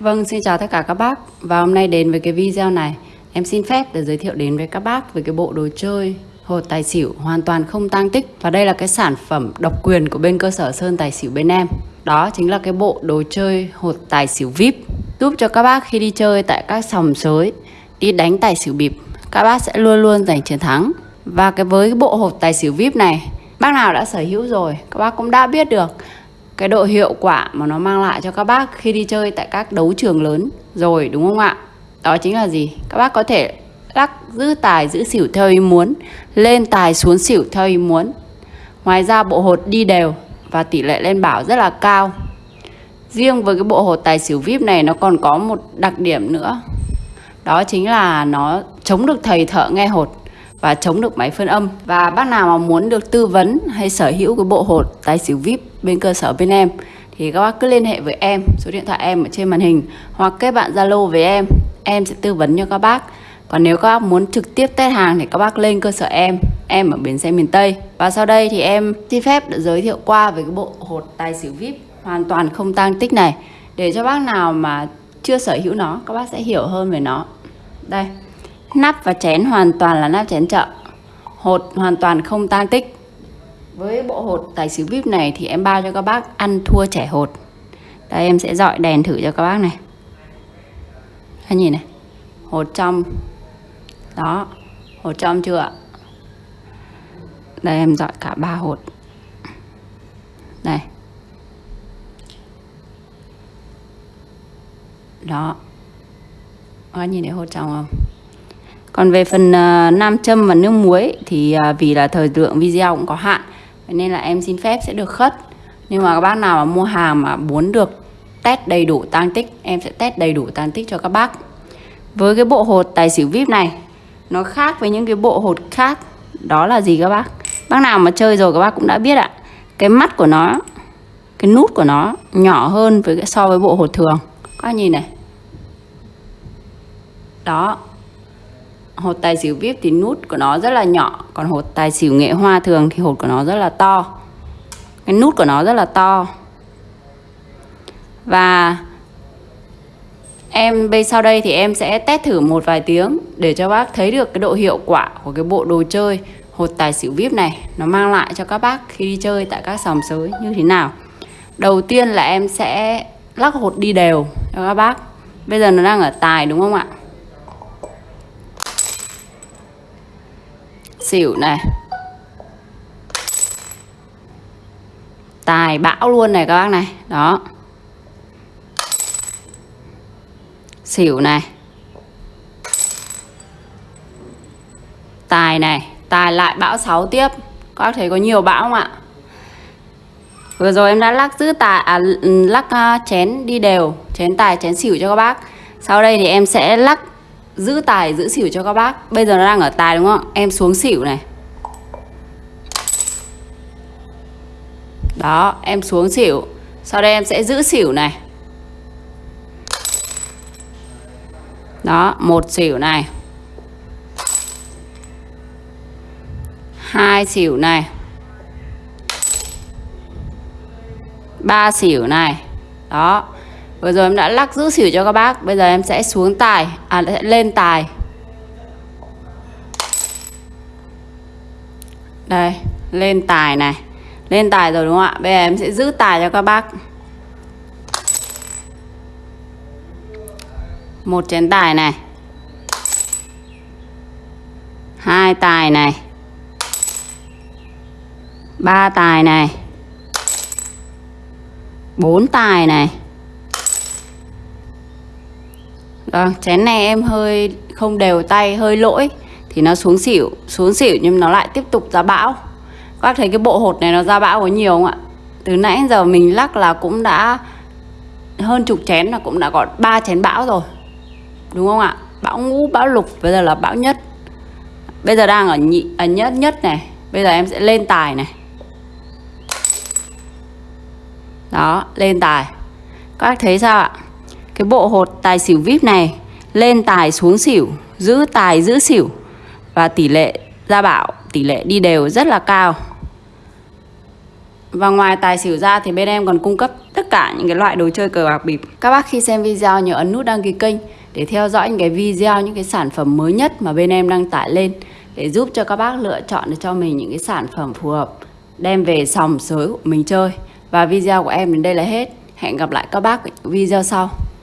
Vâng, xin chào tất cả các bác. Và hôm nay đến với cái video này. Em xin phép để giới thiệu đến với các bác về cái bộ đồ chơi hột tài xỉu hoàn toàn không tang tích. Và đây là cái sản phẩm độc quyền của bên cơ sở Sơn Tài Xỉu bên em. Đó chính là cái bộ đồ chơi hột tài xỉu VIP. Giúp cho các bác khi đi chơi tại các sòng sới Đi đánh tài xỉu bịp Các bác sẽ luôn luôn giành chiến thắng. Và cái với cái bộ hột tài xỉu VIP này Bác nào đã sở hữu rồi Các bác cũng đã biết được cái độ hiệu quả mà nó mang lại cho các bác khi đi chơi tại các đấu trường lớn rồi đúng không ạ? Đó chính là gì? Các bác có thể lắc giữ tài giữ xỉu theo ý muốn, lên tài xuống xỉu theo ý muốn. Ngoài ra bộ hột đi đều và tỷ lệ lên bảo rất là cao. Riêng với cái bộ hột tài xỉu VIP này nó còn có một đặc điểm nữa. Đó chính là nó chống được thầy thợ nghe hột và chống được máy phân âm. Và bác nào mà muốn được tư vấn hay sở hữu cái bộ hột tài xỉu VIP bên cơ sở bên em, thì các bác cứ liên hệ với em, số điện thoại em ở trên màn hình, hoặc kết bạn Zalo với em em sẽ tư vấn cho các bác. Còn nếu các bác muốn trực tiếp test hàng thì các bác lên cơ sở em em ở bến xe miền Tây. Và sau đây thì em xin phép được giới thiệu qua về cái bộ hột tài xỉu VIP hoàn toàn không tăng tích này. Để cho bác nào mà chưa sở hữu nó, các bác sẽ hiểu hơn về nó. Đây. Nắp và chén hoàn toàn là nắp chén chợ. Hột hoàn toàn không tan tích. Với bộ hột tài xỉu VIP này thì em bao cho các bác ăn thua trẻ hột. Đây, em sẽ dọi đèn thử cho các bác này. Các nhìn này. Hột trong. Đó. Hột trong chưa ạ? Đây, em dọi cả ba hột. Đây. Đó. Các nhìn thấy hột trong không? Còn về phần uh, nam châm và nước muối thì uh, vì là thời lượng video cũng có hạn nên là em xin phép sẽ được khất. Nhưng mà các bác nào mà mua hàng mà muốn được test đầy đủ tăng tích em sẽ test đầy đủ tăng tích cho các bác. Với cái bộ hột tài xỉu vip này nó khác với những cái bộ hột khác đó là gì các bác? Bác nào mà chơi rồi các bác cũng đã biết ạ. Cái mắt của nó cái nút của nó nhỏ hơn với so với bộ hột thường. Các bác nhìn này. Đó hột tài xỉu VIP thì nút của nó rất là nhỏ, còn hột tài xỉu nghệ hoa thường thì hột của nó rất là to. Cái nút của nó rất là to. Và em bây sau đây thì em sẽ test thử một vài tiếng để cho bác thấy được cái độ hiệu quả của cái bộ đồ chơi hột tài xỉu VIP này. Nó mang lại cho các bác khi đi chơi tại các sòng sới như thế nào. Đầu tiên là em sẽ lắc hột đi đều cho các bác. Bây giờ nó đang ở tài đúng không ạ? Xỉu này. Tài bão luôn này các bác này. Đó. Xỉu này. Tài này tài lại bão 6 tiếp. Các bác thấy có nhiều bão không ạ? Vừa rồi em đã lắc giữ tài à, lắc uh, chén đi đều chén tài chén xỉu cho các bác. Sau đây thì em sẽ lắc giữ tài, giữ xỉu cho các bác. Bây giờ nó đang ở tài đúng không? Em xuống xỉu này. Đó, em xuống xỉu. Sau đây em sẽ giữ xỉu này. Đó, một xỉu này. Hai xỉu này. Ba xỉu này. Đó. Vừa rồi em đã lắc giữ xỉu cho các bác, Bây giờ em sẽ xuống tài À sẽ lên tài. Đây, Lên tài này. Lên tài rồi đúng không ạ? Bây giờ em sẽ giữ tài cho các bác. Một chén tài này. Hai tài này. Ba tài này. Bốn tài này. Vâng, chén này em hơi không đều tay, hơi lỗi. Thì nó xuống xỉu, xuống xỉu nhưng nó lại tiếp tục ra bão. Các bác thấy cái bộ hột này nó ra bão có nhiều không ạ? Từ nãy giờ mình lắc là cũng đã hơn chục chén là cũng đã có ba chén bão rồi. Đúng không ạ? Bão ngũ, bão lục, bây giờ là bão nhất. Bây giờ đang ở nhị, ở nhất nhất này. Bây giờ em sẽ lên tài này. Đó, lên tài. Các bác thấy sao ạ? Cái bộ hột tài xỉu VIP này lên tài xuống xỉu, giữ tài giữ xỉu và tỷ lệ ra bảo, tỷ lệ đi đều rất là cao. Và ngoài tài xỉu ra thì bên em còn cung cấp tất cả những cái loại đồ chơi cờ bạc bịp. Các bác khi xem video nhớ ấn nút đăng ký kênh để theo dõi những cái video, những cái sản phẩm mới nhất mà bên em đăng tải lên để giúp cho các bác lựa chọn được cho mình những cái sản phẩm phù hợp đem về sòng sới của mình chơi. Và video của em đến đây là hết. Hẹn gặp lại các bác ở những video sau.